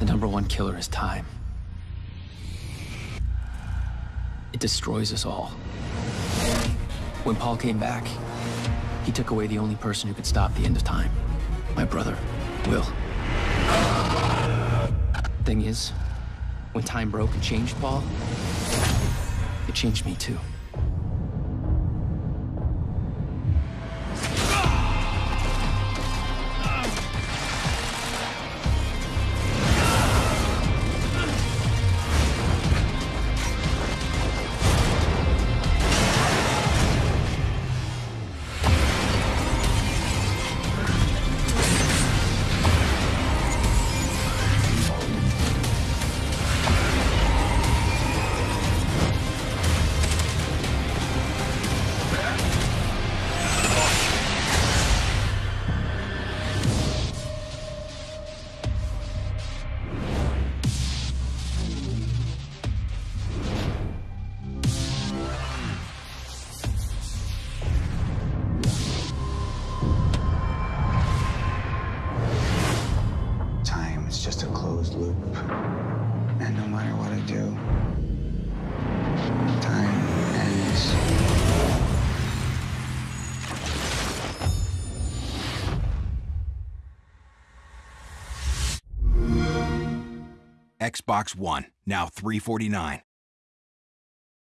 The number one killer is time. It destroys us all. When Paul came back, he took away the only person who could stop the end of time. My brother, Will. Thing is, when time broke and changed Paul, it changed me too. Just a closed loop. And no matter what I do, time ends. Xbox One, now 349.